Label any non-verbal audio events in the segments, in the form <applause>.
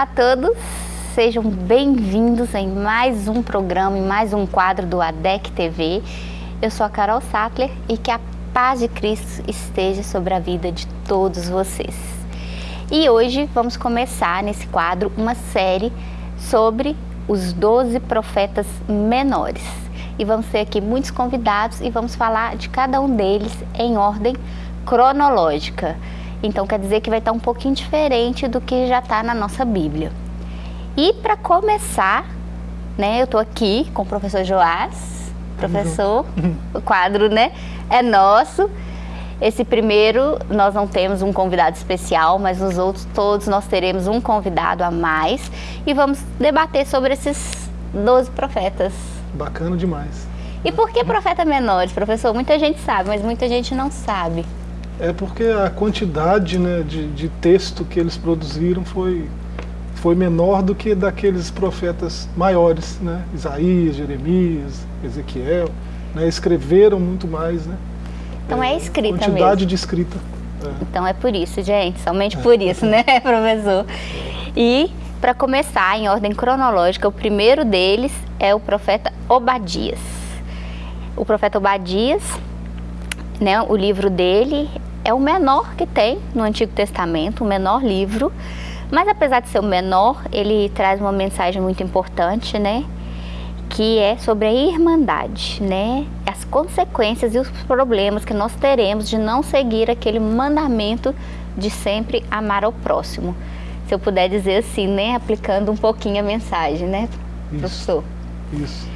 Olá a todos, sejam bem-vindos em mais um programa, em mais um quadro do ADEC TV. Eu sou a Carol Sattler e que a paz de Cristo esteja sobre a vida de todos vocês. E hoje vamos começar nesse quadro uma série sobre os 12 profetas menores. E vamos ter aqui muitos convidados e vamos falar de cada um deles em ordem cronológica. Então quer dizer que vai estar um pouquinho diferente do que já está na nossa Bíblia. E para começar, né, eu estou aqui com o professor Joás, professor, <laughs> o quadro né, é nosso. Esse primeiro nós não temos um convidado especial, mas nos outros todos nós teremos um convidado a mais e vamos debater sobre esses 12 profetas. Bacana demais. E por que profetas menores, professor? Muita gente sabe, mas muita gente não sabe. É porque a quantidade né, de, de texto que eles produziram foi, foi menor do que daqueles profetas maiores, né? Isaías, Jeremias, Ezequiel, né? escreveram muito mais, né? Então é, é escrita quantidade mesmo. de escrita. É. Então é por isso, gente, somente é. por isso, né, <laughs> professor? E para começar, em ordem cronológica, o primeiro deles é o profeta Obadias. O profeta Obadias, né, o livro dele é o menor que tem no Antigo Testamento, o menor livro, mas apesar de ser o menor, ele traz uma mensagem muito importante, né? Que é sobre a irmandade, né? As consequências e os problemas que nós teremos de não seguir aquele mandamento de sempre amar ao próximo. Se eu puder dizer assim, né? Aplicando um pouquinho a mensagem, né, Isso. professor? Isso.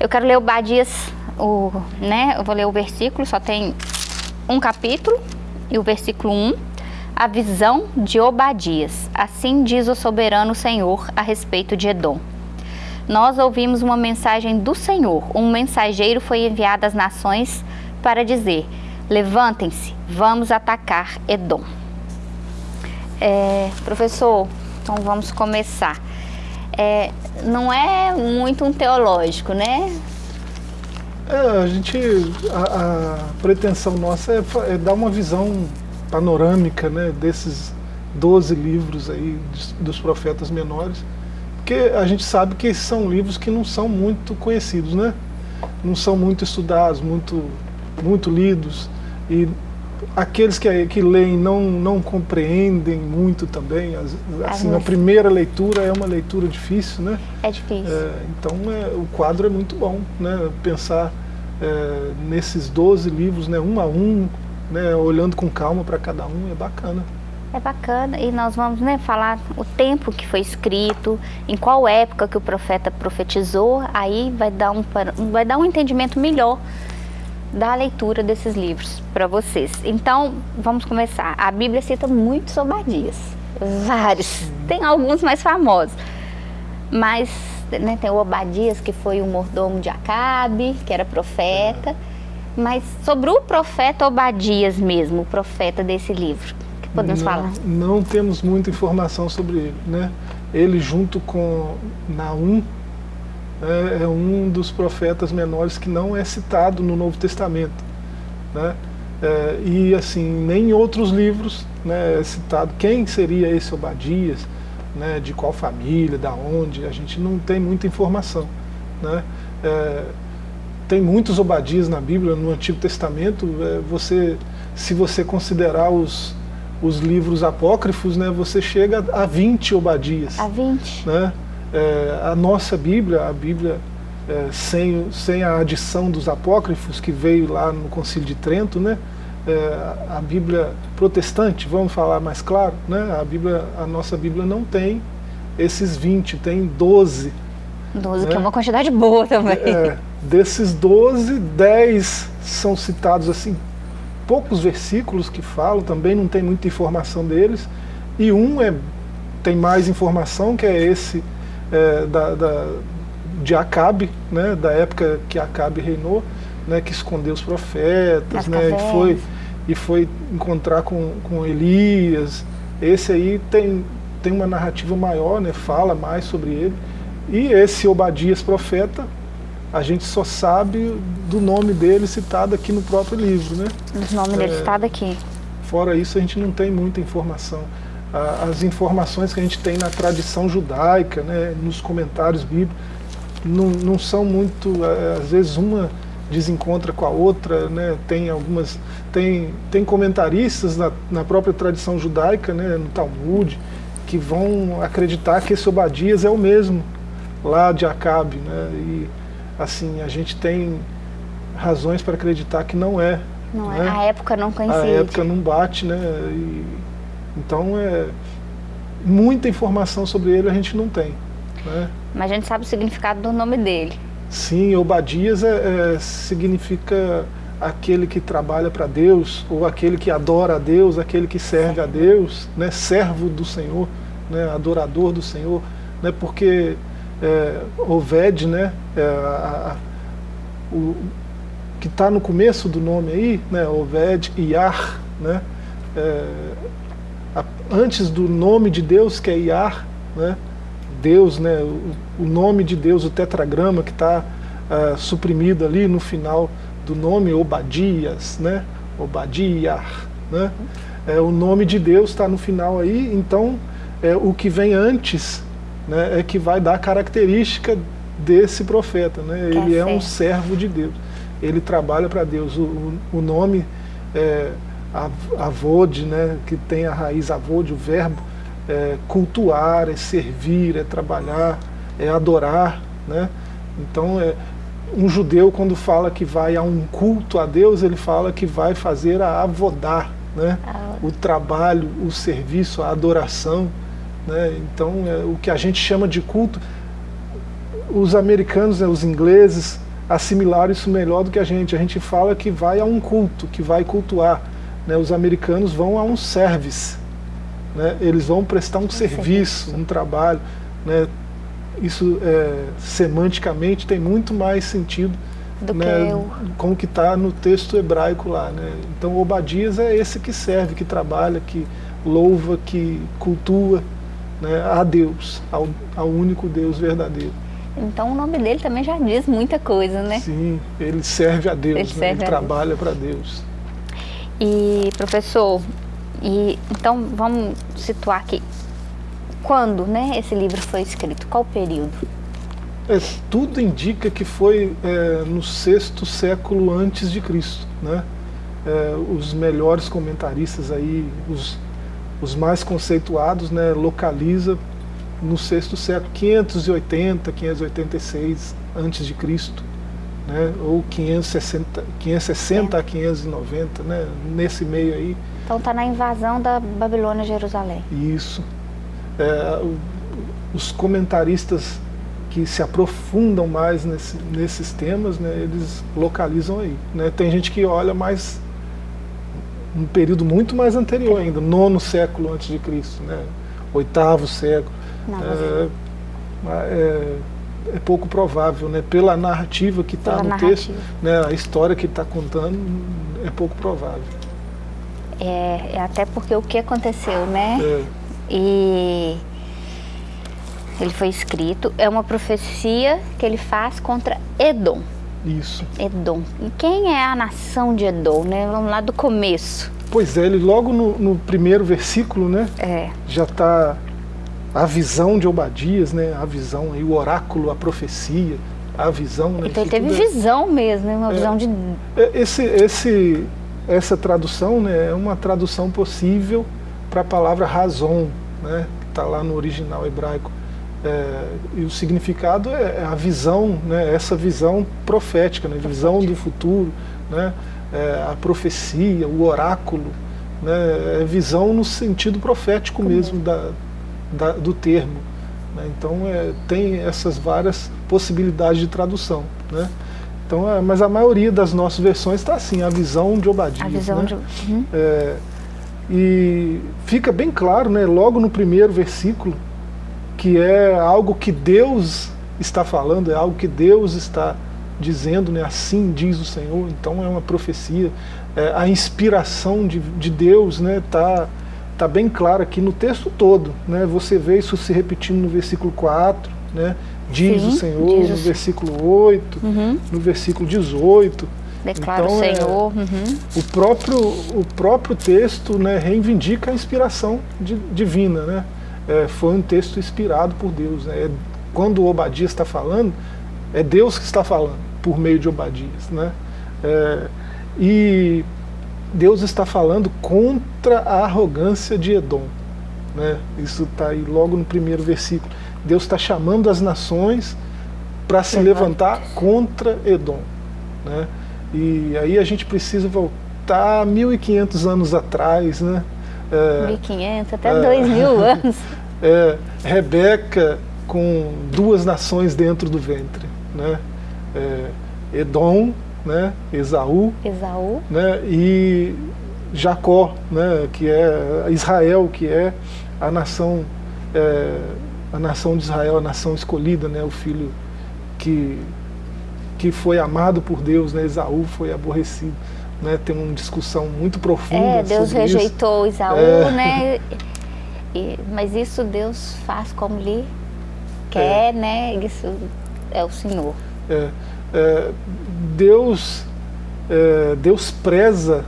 Eu quero ler o Badias, o, né? Eu vou ler o versículo, só tem um capítulo, e o versículo 1, a visão de Obadias. Assim diz o soberano Senhor a respeito de Edom. Nós ouvimos uma mensagem do Senhor. Um mensageiro foi enviado às nações para dizer: Levantem-se, vamos atacar Edom. É, professor, então vamos começar. É, não é muito um teológico, né? É, a gente, a, a pretensão nossa é, é, dar uma visão panorâmica né, desses 12 livros aí dos profetas menores, porque a gente sabe que esses são livros que não são muito conhecidos, né? Não são muito estudados, muito, muito lidos, e aqueles que, que leem não, não compreendem muito também. Assim, a primeira leitura é uma leitura difícil, né? É difícil. É, então é, o quadro é muito bom, né? Pensar é, nesses 12 livros, né, um a um, né, olhando com calma para cada um, é bacana. É bacana, e nós vamos né, falar o tempo que foi escrito, em qual época que o profeta profetizou, aí vai dar um, vai dar um entendimento melhor da leitura desses livros para vocês. Então, vamos começar. A Bíblia cita muitos Obadias, vários, tem alguns mais famosos, mas né, tem o Obadias, que foi o mordomo de Acabe, que era profeta, mas sobre o profeta Obadias mesmo, o profeta desse livro, que podemos não, falar? Não temos muita informação sobre ele, né? Ele junto com Naum, é, é um dos profetas menores que não é citado no Novo Testamento. Né? É, e assim, nem em outros livros né, é citado quem seria esse Obadias, né, de qual família, da onde, a gente não tem muita informação. Né? É, tem muitos Obadias na Bíblia, no Antigo Testamento, é, você, se você considerar os, os livros apócrifos, né, você chega a 20 Obadias. A 20. Né? É, a nossa Bíblia, a Bíblia é, sem, sem a adição dos apócrifos que veio lá no Concílio de Trento, né? É, a Bíblia protestante, vamos falar mais claro, né? a, Bíblia, a nossa Bíblia não tem esses 20, tem 12. 12, né? que é uma quantidade boa também. É, desses 12, 10 são citados assim, poucos versículos que falam, também não tem muita informação deles, e um é, tem mais informação, que é esse é, da, da, de Acabe, né, da época que Acabe reinou, né, que escondeu os profetas, né, e foi, e foi encontrar com, com Elias. Esse aí tem, tem uma narrativa maior, né, fala mais sobre ele. E esse Obadias profeta, a gente só sabe do nome dele citado aqui no próprio livro. Né? O nome dele é, citado aqui. Fora isso, a gente não tem muita informação. As informações que a gente tem na tradição judaica, né, nos comentários bíblicos, não, não são muito, é, às vezes uma desencontra com a outra, né? tem algumas, tem, tem comentaristas na, na própria tradição judaica, né? no Talmud, que vão acreditar que esse Obadias é o mesmo lá de Acabe, né? e assim, a gente tem razões para acreditar que não é. Não né? é, a época não coincide. A época não bate, né, e, então é, muita informação sobre ele a gente não tem. Né? Mas a gente sabe o significado do nome dele. Sim, Obadias é, é, significa aquele que trabalha para Deus, ou aquele que adora a Deus, aquele que serve a Deus, né, servo do Senhor, né, adorador do Senhor, né, porque é, Oved, né, é, a, a, o, que está no começo do nome aí, né, Oved, Iar, né, é, antes do nome de Deus, que é Iar, né, Deus, né, o, o nome de Deus, o tetragrama que está uh, suprimido ali no final do nome, Obadias, né, Obadiar, né, é, o nome de Deus está no final aí, então é, o que vem antes né, é que vai dar característica desse profeta, né, ele é um servo de Deus, ele trabalha para Deus, o, o nome é, Avod, né, que tem a raiz Avod, o verbo, é cultuar, é servir, é trabalhar, é adorar. Né? Então, é, um judeu, quando fala que vai a um culto a Deus, ele fala que vai fazer a avodar, né? o trabalho, o serviço, a adoração. Né? Então, é, o que a gente chama de culto, os americanos, né, os ingleses, assimilaram isso melhor do que a gente. A gente fala que vai a um culto, que vai cultuar. Né? Os americanos vão a um service né, eles vão prestar um, um serviço, serviço, um trabalho. Né, isso é, semanticamente tem muito mais sentido do né, que com o que está no texto hebraico lá. Né? Então Obadias é esse que serve, que trabalha, que louva, que cultua né, a Deus, ao, ao único Deus verdadeiro. Então o nome dele também já diz muita coisa, né? Sim, ele serve a Deus, ele, né? ele trabalha para Deus. E professor, e, então vamos situar aqui. Quando né, esse livro foi escrito? Qual período? É, tudo indica que foi é, no sexto século antes de Cristo. Né? É, os melhores comentaristas aí, os, os mais conceituados, né, localiza no sexto século, 580, 586 antes de Cristo, né, ou 560, 560 a 590, né, nesse meio aí. Então está na invasão da Babilônia a Jerusalém. Isso. É, os comentaristas que se aprofundam mais nesse, nesses temas, né, eles localizam aí. Né? Tem gente que olha mais um período muito mais anterior ainda, nono século antes de Cristo, né? oitavo século. Não, é, é, é, pouco provável, né? pela narrativa que está no narrativa. texto, né? a história que está contando, é pouco provável. É, é, até porque o que aconteceu, né? É. E ele foi escrito, é uma profecia que ele faz contra Edom. Isso. Edom. E quem é a nação de Edom, né? Vamos lá do começo. Pois é, ele logo no, no primeiro versículo, né? É. Já está a visão de Obadias, né? A visão aí, o oráculo, a profecia, a visão. Né? Então ele teve é visão mesmo, né? Uma é, visão de... É, esse, esse essa tradução né, é uma tradução possível para a palavra razão, né, que está lá no original hebraico. É, e o significado é, é a visão, né, essa visão profética, né, visão do futuro, né, é, a profecia, o oráculo, né, é visão no sentido profético mesmo da, da, do termo. Né, então é, tem essas várias possibilidades de tradução. Né. Então, é, mas a maioria das nossas versões está assim, a visão de Obadias. A visão né? de... Uhum. É, e fica bem claro, né, logo no primeiro versículo, que é algo que Deus está falando, é algo que Deus está dizendo, né, assim diz o Senhor, então é uma profecia. É, a inspiração de, de Deus está né, tá, tá bem clara aqui no texto todo. Né, você vê isso se repetindo no versículo 4, né, diz Sim, o Senhor, diz no versículo 8, uhum. no versículo 18. Declara então, o é, Senhor. É, uhum. o, próprio, o próprio texto né, reivindica a inspiração de, divina. Né? É, foi um texto inspirado por Deus. Né? É, quando o Obadias está falando, é Deus que está falando, por meio de Obadias. Né? É, e Deus está falando contra a arrogância de Edom. Né? Isso está aí logo no primeiro versículo. Deus está chamando as nações para se levantar contra Edom. Né? E aí a gente precisa voltar 1.500 anos atrás, né? É, 1.500, até é, 2.000 <laughs> anos. É, Rebeca com duas nações dentro do ventre, né? É, Edom, né? Esaú, Esaú. Né? e Jacó, né? que é Israel, que é a nação, é, a nação de Israel, a nação escolhida, né? o filho que que foi amado por Deus, né? Esaú foi aborrecido. Né? Tem uma discussão muito profunda É, Deus rejeitou isso. Esaú, é. né? E, mas isso Deus faz como lhe quer, é. né? Isso é o Senhor. É, é Deus, é, Deus preza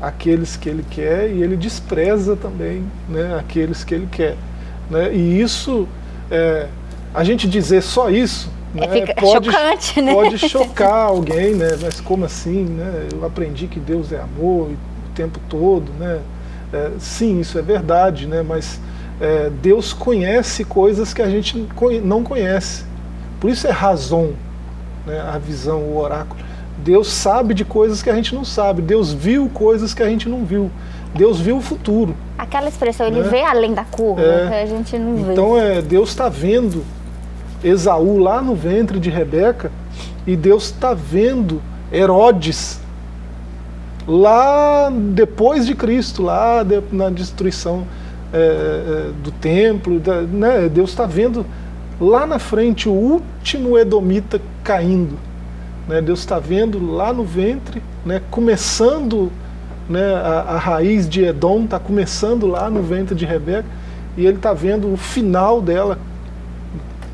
aqueles que Ele quer e Ele despreza também né, aqueles que Ele quer. Né? E isso, é, a gente dizer só isso, é, né? Fica pode, chocante, né? Pode <laughs> chocar alguém, né? Mas como assim, né? Eu aprendi que Deus é amor o tempo todo, né? É, sim, isso é verdade, né? Mas é, Deus conhece coisas que a gente não conhece. Por isso é razão, né? a visão, o oráculo. Deus sabe de coisas que a gente não sabe. Deus viu coisas que a gente não viu. Deus viu o futuro. Aquela expressão, ele né? vê além da curva, é, que a gente não vê. Então é, Deus está vendo Esaú lá no ventre de Rebeca e Deus está vendo Herodes lá depois de Cristo, lá de, na destruição é, é, do templo, da, né, Deus está vendo lá na frente o último Edomita caindo. Né, Deus está vendo lá no ventre, né, começando né, a, a raiz de Edom, está começando lá no ventre de Rebeca, e ele está vendo o final dela.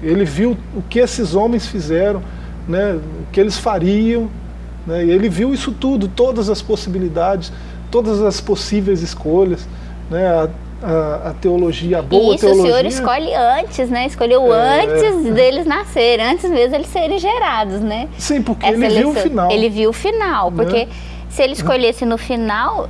Ele viu o que esses homens fizeram, né, o que eles fariam, né, e ele viu isso tudo, todas as possibilidades, todas as possíveis escolhas, né, a, a, teologia, a boa isso teologia. Isso o Senhor escolhe antes, né? Escolheu é, antes deles nascerem, antes mesmo eles serem gerados, né? Sim, porque Essa ele eleição, viu o final. Ele viu o final, né? porque se ele escolhesse no final,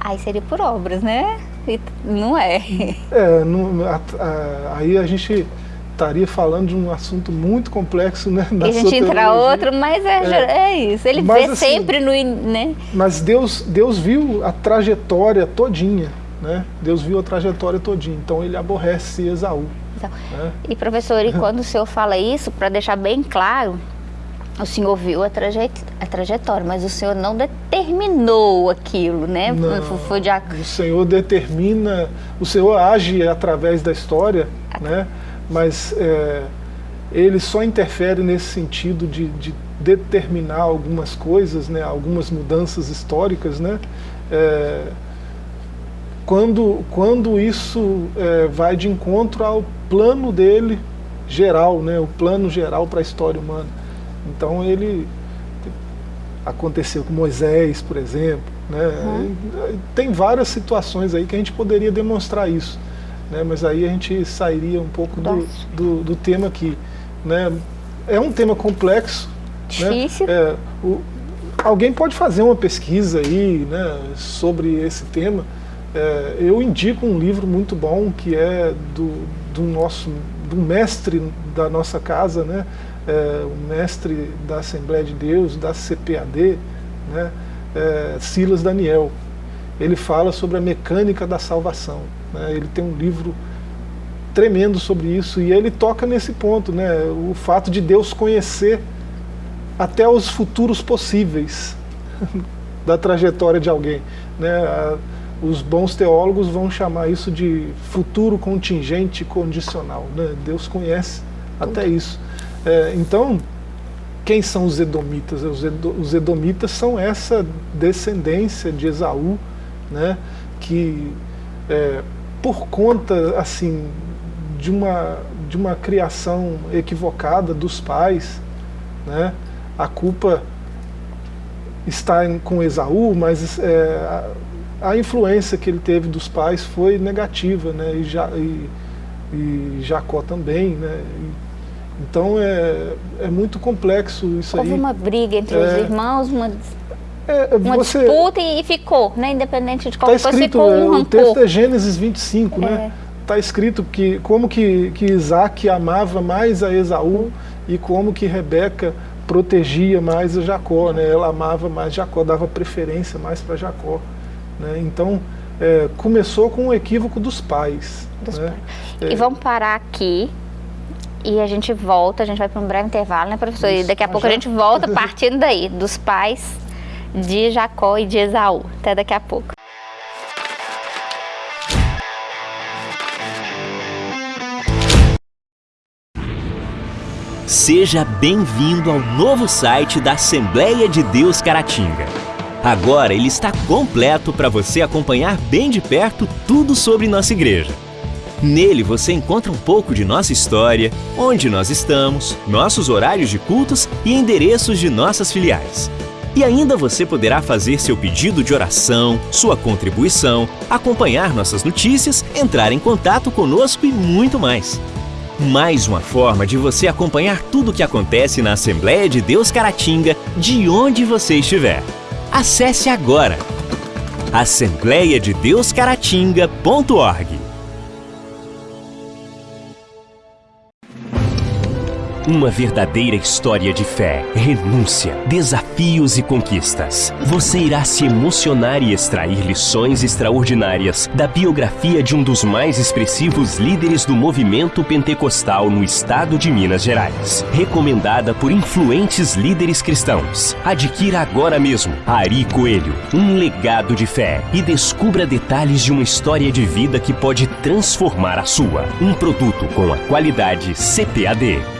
aí seria por obras, né? E não é. <laughs> É, não, a, a, aí a gente estaria falando de um assunto muito complexo, né? Da e a gente entra outro, mas é, é, é isso. Ele mas, vê assim, sempre no, né? Mas Deus, Deus viu a trajetória todinha, né? Deus viu a trajetória todinha. Então ele aborrece Esaú. Né? E professor, e <laughs> quando o senhor fala isso, para deixar bem claro, o senhor viu a, trajet a, trajetória, mas o senhor não determinou aquilo, né? Não, Foi de... O senhor determina, o senhor age através da história, né? mas é, ele só interfere nesse sentido de, de, determinar algumas coisas, né, algumas mudanças históricas, né, é, quando, quando isso é, vai de encontro ao plano dele geral, né, o plano geral para a história humana. Então ele aconteceu com Moisés, por exemplo, né, uhum. tem várias situações aí que a gente poderia demonstrar isso né? mas aí a gente sairia um pouco do, do, do, tema aqui. Né? É um tema complexo. Né? Difícil. Né? É, o, alguém pode fazer uma pesquisa aí né, sobre esse tema. É, eu indico um livro muito bom que é do, do nosso do mestre da nossa casa, né? É, o mestre da Assembleia de Deus, da CPAD, né? É, Silas Daniel. Ele fala sobre a mecânica da salvação. Né? Ele tem um livro tremendo sobre isso e ele toca nesse ponto, né? o fato de Deus conhecer até os futuros possíveis <laughs> da trajetória de alguém. Né? Os bons teólogos vão chamar isso de futuro contingente condicional. Né? Deus conhece até isso. É, então, quem são os edomitas? Os edomitas são essa descendência de Esaú, né? que é, por conta assim de uma de uma criação equivocada dos pais, né? A culpa estar com Esaú, mas é, a, influência que ele teve dos pais foi negativa, né? E, ja, e, e Jacó também, né? E, então é, é muito complexo isso Houve aí. Houve uma briga entre é, os irmãos, uma, é, uma você, disputa e ficou, né? Independente de qualquer tá coisa, escrito, ficou um O texto é Gênesis 25, né? Está escrito que como que, que Isaac amava mais a Esaú e como que Rebeca protegia mais a Jacó, né? Ela amava mais Jacó, dava preferência mais para Jacó. Né? Então, é, começou com o equívoco dos pais. Dos né? pais. É. E vamos parar aqui e a gente volta, a gente vai para um breve intervalo, né, professor? Isso. E daqui a pouco já? a gente volta <laughs> partindo daí, dos pais de Jacó e de Esaú. Até daqui a pouco. Seja bem-vindo ao novo site da Assembleia de Deus Caratinga. Agora ele está completo para você acompanhar bem de perto tudo sobre nossa igreja. Nele você encontra um pouco de nossa história, onde nós estamos, nossos horários de cultos e endereços de nossas filiais. E ainda você poderá fazer seu pedido de oração, sua contribuição, acompanhar nossas notícias, entrar em contato conosco e muito mais. Mais uma forma de você acompanhar tudo o que acontece na Assembleia de Deus Caratinga, de onde você estiver. Acesse agora assembleiadedeuscaratinga.org. Uma verdadeira história de fé, renúncia, desafios e conquistas. Você irá se emocionar e extrair lições extraordinárias da biografia de um dos mais expressivos líderes do movimento pentecostal no estado de Minas Gerais. Recomendada por influentes líderes cristãos. Adquira agora mesmo Ari Coelho, um legado de fé e descubra detalhes de uma história de vida que pode transformar a sua. Um produto com a qualidade CPAD.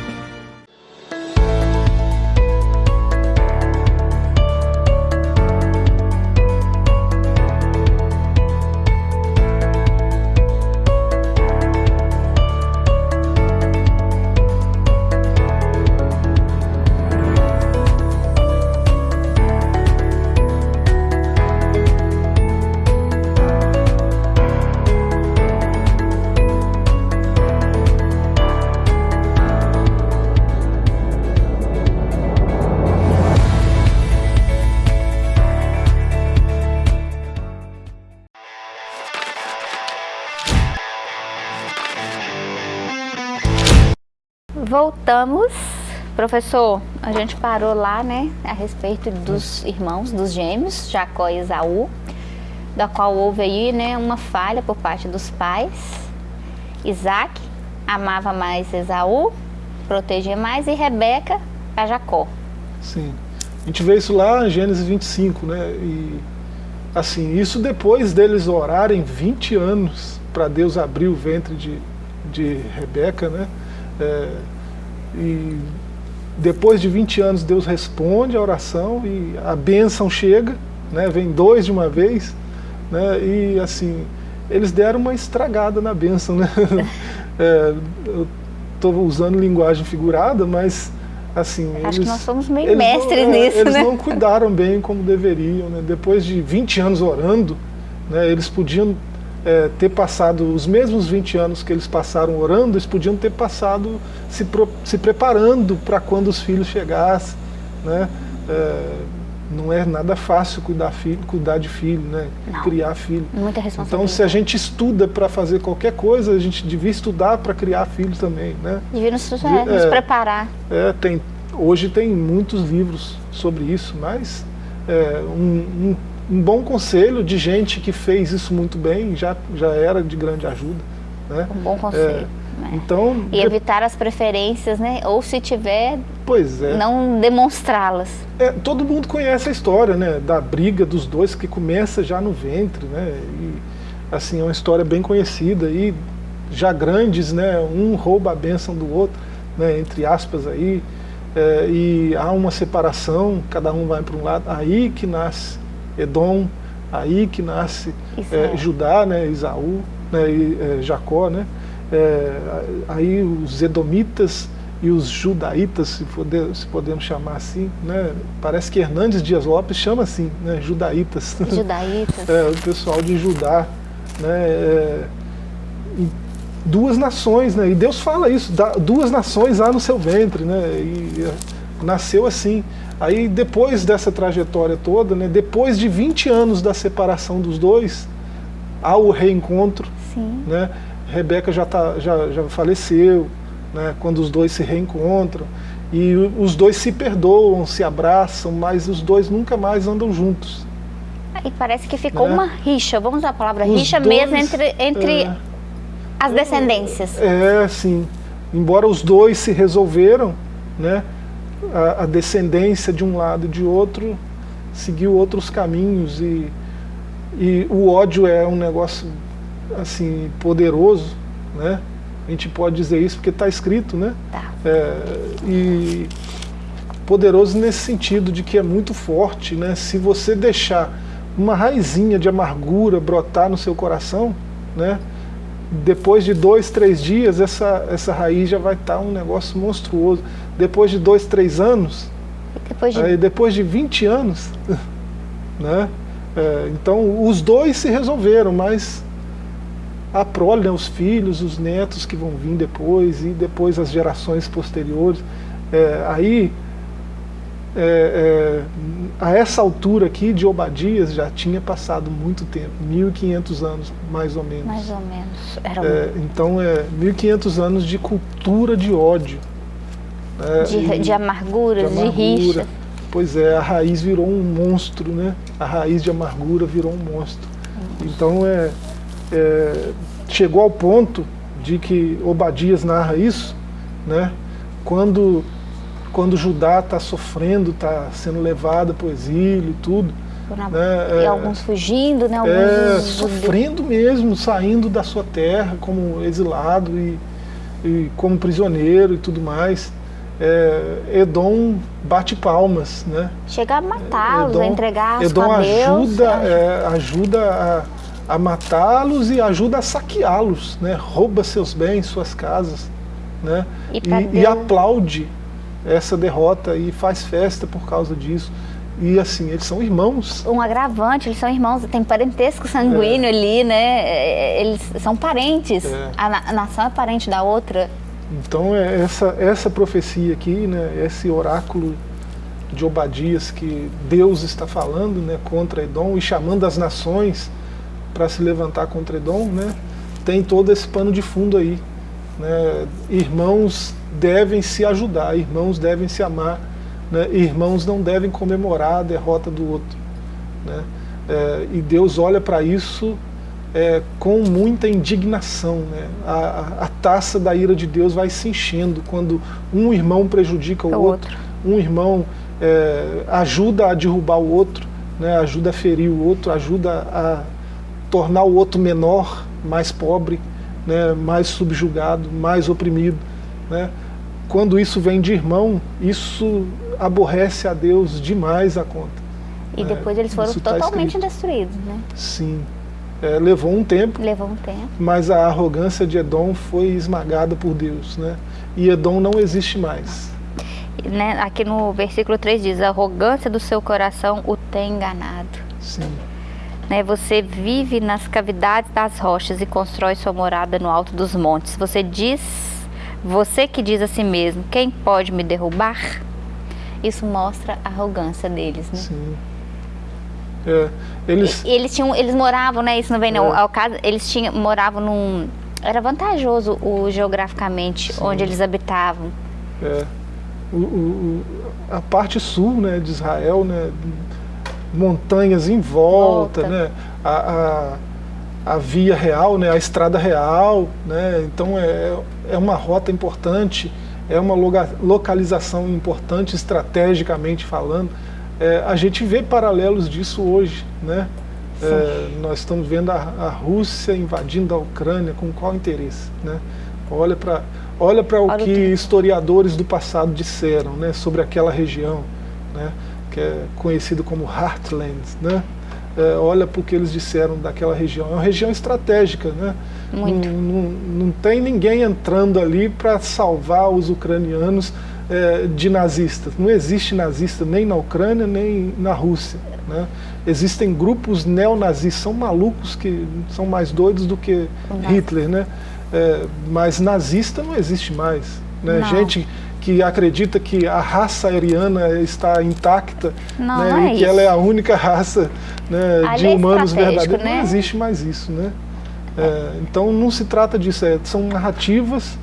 Voltamos. Professor, a gente parou lá, né, a respeito dos irmãos, dos gêmeos, Jacó e Esaú, da qual houve aí, né, uma falha por parte dos pais. Isaac amava mais Esaú, protegia mais, e Rebeca a Jacó. Sim. A gente vê isso lá em Gênesis 25, né, e assim, isso depois deles orarem 20 anos para Deus abrir o ventre de, de Rebeca, né, é, e depois de 20 anos Deus responde a oração e a bênção chega, né, vem dois de uma vez, né, e assim, eles deram uma estragada na bênção. Né? <laughs> É, eu estou usando linguagem figurada, mas assim... Acho eles, que nós somos meio mestres não, é, nisso, Eles né? não cuidaram bem como deveriam. Né? Depois de 20 anos orando, né, eles podiam é, ter passado os mesmos 20 anos que eles passaram orando, eles podiam ter passado se, pro, se preparando para quando os filhos chegassem. Né? É, não é nada fácil cuidar, filho, cuidar de filho, né? criar filho. Muita responsabilidade. Então, se a gente estuda para fazer qualquer coisa, a gente devia estudar para criar filho também. Né? Devia nos, é, nos preparar. É, tem, hoje tem muitos livros sobre isso, mas é, um, um um bom conselho de gente que fez isso muito bem, já, já era de grande ajuda. Né? Um bom conselho. É, né? então, e evitar as preferências, né? ou se tiver, pois é. não demonstrá-las. É, todo mundo conhece a história né? da briga dos dois que começa já no ventre. Né? E, assim, é uma história bem conhecida. E já grandes, né? um rouba a bênção do outro, né? entre aspas aí. É, e há uma separação, cada um vai para um lado, aí que nasce Edom, aí que nasce é, Judá, né, Isaú, né, e, é, Jacó, né, é, aí os Edomitas e os judaítas, se, poder, se podemos chamar assim, né? parece que Hernandes Dias Lopes chama assim, né? judaítas. <laughs> Judaítas. é, o pessoal de Judá. Né? Duas nações, né? e Deus fala isso, duas nações há no seu ventre, né? e nasceu assim. Aí depois dessa trajetória toda, né? depois de 20 anos da separação dos dois, há o reencontro. Sim. Né? Rebeca já, tá, já, já faleceu, né, quando os dois se reencontram. E os dois se perdoam, se abraçam, mas os dois nunca mais andam juntos. E parece que ficou né? uma rixa, vamos usar a palavra os rixa dois, mesmo entre, entre é, as descendências. É, sim. Embora os dois se resolveram, né, a, a descendência de um lado e de outro seguiu outros caminhos e, e o ódio é um negócio assim poderoso, né? A gente pode dizer isso porque está escrito, né? Tá. É, e poderoso nesse sentido de que é muito forte, né? Se você deixar uma raizinha de amargura brotar no seu coração, né? Depois de dois, três dias, essa, essa raiz já vai estar tá um negócio monstruoso. Depois de dois, três anos, depois de, aí, depois de 20 anos, <laughs> né? É, então os dois se resolveram, mas a prole, né, os filhos, os netos que vão vir depois e depois as gerações posteriores. É, aí, é, é, a essa altura aqui de Obadias já tinha passado muito tempo, 1500 anos mais ou menos. Mais ou menos. Era é, então é 1500 anos de cultura de ódio. Né, de, e, de, amargura, de, amargura, de rixa. Pois é, a raiz virou um monstro, né? A raiz de amargura virou um monstro. Então é, é, chegou ao ponto de que Obadias narra isso, né? quando, quando Judá está sofrendo, está sendo levado para o exílio e tudo. Né? E é, alguns fugindo, né? Alguns é, sofrendo mesmo, saindo da sua terra como exilado e, e como prisioneiro e tudo mais. É, Edom bate palmas, né? Chega a matá-los, a entregar Edom a. Ajuda, é, ajuda a a matá-los e ajuda a saqueá-los, né? rouba seus bens, suas casas, né? e, e, e, aplaude essa derrota e faz festa por causa disso. E assim, eles são irmãos. Um agravante, eles são irmãos, tem parentesco sanguíneo é. ali, né? É, eles são parentes. É. A, a, nação é parente da outra. Então é essa, essa profecia aqui, né? esse oráculo de Obadias que Deus está falando né, contra Edom e chamando as nações para se levantar contra Edom, né, tem todo esse pano de fundo aí. Né, irmãos devem se ajudar, irmãos devem se amar, né, irmãos não devem comemorar a derrota do outro. Né, é, e Deus olha para isso é, com muita indignação. Né? A, a, taça da ira de Deus vai se enchendo quando um irmão prejudica o, o outro, outro, um irmão é, ajuda a derrubar o outro, né? ajuda a ferir o outro, ajuda a tornar o outro menor, mais pobre, né, mais subjugado, mais oprimido. Né? Quando isso vem de irmão, isso aborrece a Deus demais a conta. E né? depois eles foram isso tá totalmente tá destruídos, né? Sim. É, levou um tempo. Levou um tempo. Mas a arrogância de Edom foi esmagada por Deus, né? E Edom não existe mais. Né, aqui no versículo 3 diz: a arrogância do seu coração o tem enganado. Sim. Né? Você vive nas cavidades das rochas e constrói sua morada no alto dos montes. Você diz, você que diz a si mesmo, quem pode me derrubar? Isso mostra a arrogância deles, né? Sim. É, eles... Eles tinham, eles moravam, né? Isso não vem não. É. Ao caso, eles tinham, moravam num, era vantajoso o geograficamente Sim. onde eles habitavam. É. O, o, a parte sul, né, de Israel, né, montanhas em volta, volta. né? A, a, a, via real, né? a estrada real, né? então é, é uma rota importante, é uma localização importante estrategicamente falando. É, a gente vê paralelos disso hoje, né? É, nós estamos vendo a, a, Rússia invadindo a Ucrânia com qual interesse, né? Olha para olha para o que historiadores do passado disseram, né, sobre aquela região, né? Que é conhecido como Heartland, né? É, olha para o que eles disseram daquela região. É uma região estratégica, né? Muito. Não, não, não tem ninguém entrando ali para salvar os ucranianos é, de nazistas. Não existe nazista nem na Ucrânia, nem na Rússia. Né? Existem grupos neonazistas, são malucos que são mais doidos do que Hitler, né? É, mas nazista não existe mais. Né? Gente que acredita que a raça ariana está intacta não, né? não é e que isso. ela é a única raça né, de é humanos estratégico, verdadeiros. né? Não existe mais isso. Né? É, então não se trata disso, é, são narrativas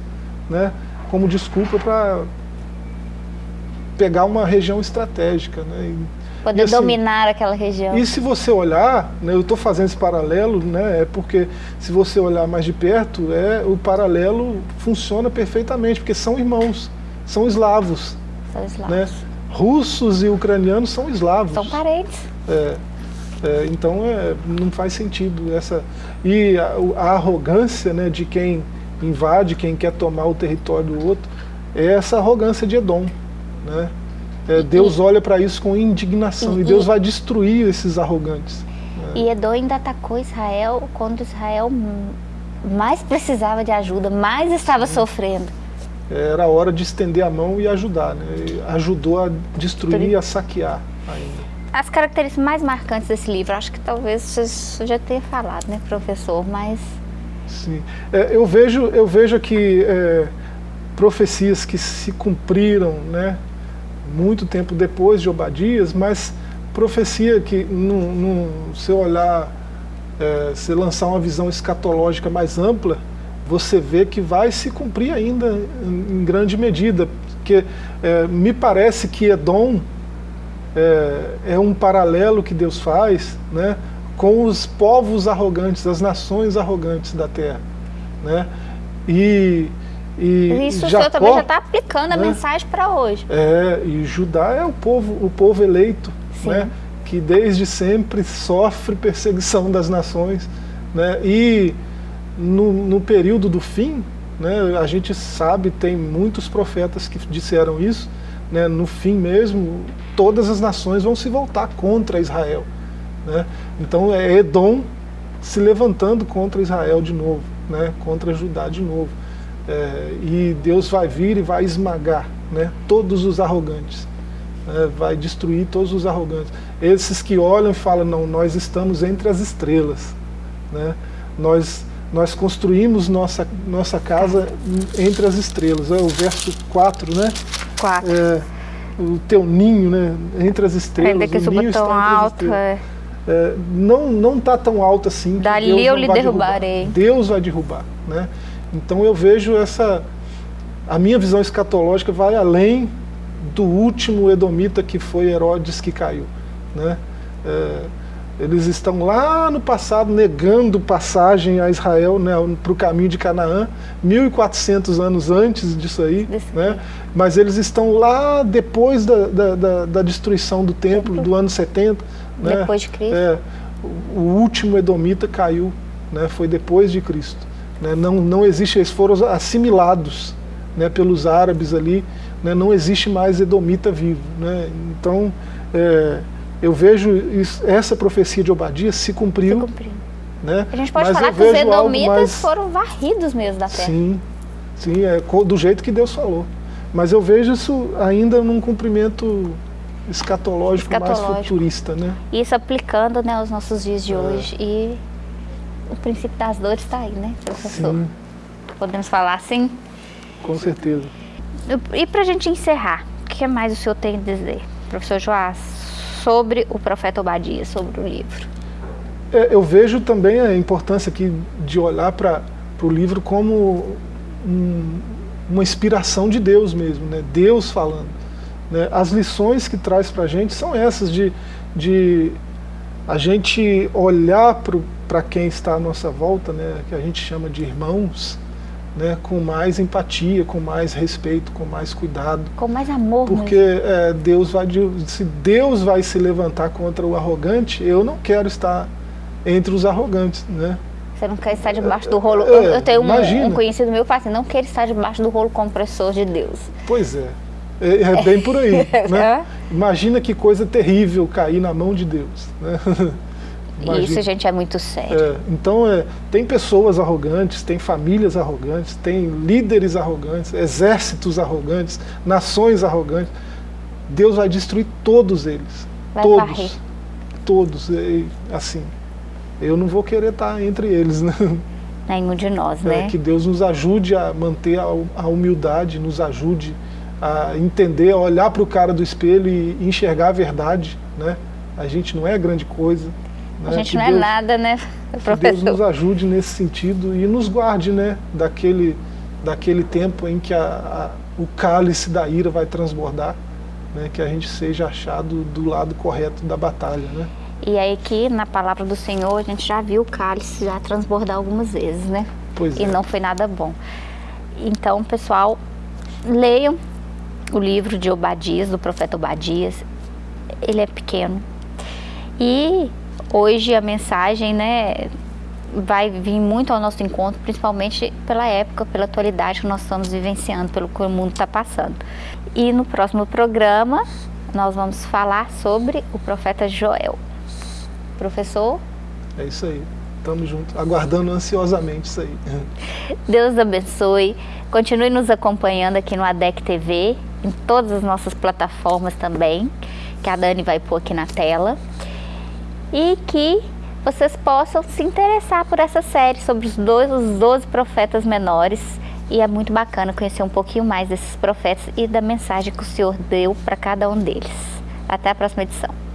né, como desculpa para pegar uma região estratégica. Né? E, Poder e assim, dominar aquela região. E se você olhar, né, eu estou fazendo esse paralelo, né, é porque se você olhar mais de perto, é, o paralelo funciona perfeitamente, porque são irmãos, são eslavos. São eslavos. Né? Russos e ucranianos são eslavos. São parentes. É, é, então é, não faz sentido essa. E a, a, arrogância né, de quem invade, quem quer tomar o território do outro, é essa arrogância de Edom. Né? É, Deus olha para isso com indignação e, e, Deus vai destruir esses arrogantes. Né? E Edom ainda atacou Israel quando Israel mais precisava de ajuda, mais estava Sim. sofrendo. Era hora de estender a mão e ajudar. Né? E ajudou a destruir e a saquear ainda. As características mais marcantes desse livro, acho que talvez você já tenha falado, né, professor, mas... Sim, é, eu, vejo, eu vejo aqui é, profecias que se cumpriram, né, muito tempo depois de Obadias, mas profecia que, seu olhar, é, se lançar uma visão escatológica mais ampla, você vê que vai se cumprir ainda em, grande medida, porque é, me parece que Edom é, é, um paralelo que Deus faz né, com os povos arrogantes, as nações arrogantes da terra. Né? E, e Isso Jacó, o senhor também já está aplicando a né? mensagem para hoje. É, e Judá é o povo, o povo eleito, né, que desde sempre sofre perseguição das nações. Né, e no, no período do fim, né, a gente sabe, tem muitos profetas que disseram isso, né, no fim mesmo, todas as nações vão se voltar contra Israel. Né? Então é Edom se levantando contra Israel de novo, né, contra Judá de novo. É, e Deus vai vir e vai esmagar né, todos os arrogantes, né, vai destruir todos os arrogantes. Esses que olham e falam, não, nós estamos entre as estrelas, né, nós, nós construímos nossa, nossa casa entre as estrelas. É o verso 4, né? 4. É, o teu ninho, né, entre as estrelas. Ainda que o suba ninho tão alto, é. É, não não está tão alto assim. Dali Deus eu lhe derrubarei. Derrubar. Deus vai derrubar, né? Então eu vejo essa a minha visão escatológica vai além do último edomita que foi Herodes que caiu, né? É, eles estão lá no passado negando passagem a Israel né, para o caminho de Canaã, 1.400 anos antes disso aí, né? mas eles estão lá depois da, da, da, da destruição do templo, do ano 70. Né? Depois de Cristo. É, o último Edomita caiu, né, foi depois de Cristo. Né? Não, não existe, eles foram assimilados né, pelos árabes ali, né, não existe mais Edomita vivo. Né? Então, é, eu vejo isso, essa profecia de Obadias se cumpriu. Se cumpriu. Né? A gente pode Mas falar que os edomitas mais- foram varridos mesmo da terra. Sim, sim, é do jeito que Deus falou. Mas eu vejo isso ainda num cumprimento escatológico, mais Escatológico. futurista, né? Isso aplicando né, aos nossos dias de É. hoje. E o princípio das dores está aí, né, professor? Sim, Podemos falar assim? com certeza. E para a gente encerrar, o que mais o senhor tem a dizer, professor Joás, sobre o profeta Obadias, sobre o livro? É, eu vejo também a importância aqui de olhar para o livro como um- uma inspiração de Deus mesmo, né? Deus falando. né? As lições que traz para a gente são essas, de, de a gente olhar para quem está à nossa volta, né? que a gente chama de irmãos, né? com mais empatia, com mais respeito, com mais cuidado. Com mais amor Porque é, Deus vai se Deus vai se levantar contra o arrogante, eu não quero estar entre os arrogantes, né? Você não quer estar debaixo do rolo. É, eu, eu tenho um, um conhecido meu que fala assim, não quer estar debaixo do rolo compressor de Deus. Pois é, é, é bem por aí, <laughs> né? É. Imagina que coisa terrível cair na mão de Deus, né? <laughs> Imagina. Isso, gente, é muito sério. É, então, é, tem pessoas arrogantes, tem famílias arrogantes, tem líderes arrogantes, exércitos arrogantes, nações arrogantes. Deus vai destruir todos eles. Vai todos. varrer. Todos. E, assim, eu não vou querer estar entre eles, <laughs> né? Nenhum de nós, né? É, que Deus nos ajude a manter a, a humildade, nos ajude a entender, a olhar para o cara do espelho e enxergar a verdade, né? A gente não é grande coisa. A né? gente Que não Deus- é nada, né, que Deus professor? nos ajude nesse sentido e nos guarde, né, daquele, daquele tempo em que a, a- o cálice da ira vai transbordar, né, que a gente seja achado do lado correto da batalha, né. E aí que na palavra do Senhor a gente já viu o cálice já transbordar algumas vezes, né? Pois E é. não foi nada bom. Então, pessoal, leiam o livro de Obadias, do profeta Obadias. Ele é pequeno. E hoje a mensagem, né, vai vir muito ao nosso encontro, principalmente pela época, pela atualidade que nós estamos vivenciando, pelo que o mundo está passando. E no próximo programa nós vamos falar sobre o profeta Joel. Professor, É isso aí. Tamo junto, aguardando ansiosamente isso aí. <laughs> Deus abençoe. Continue nos acompanhando aqui no ADEC TV, em todas as nossas plataformas também, que a Dani vai pôr aqui na tela. E que vocês possam se interessar por essa série sobre os, dois, os 12 profetas menores. E é muito bacana conhecer um pouquinho mais desses profetas e da mensagem que o Senhor deu para cada um deles. Até a próxima edição.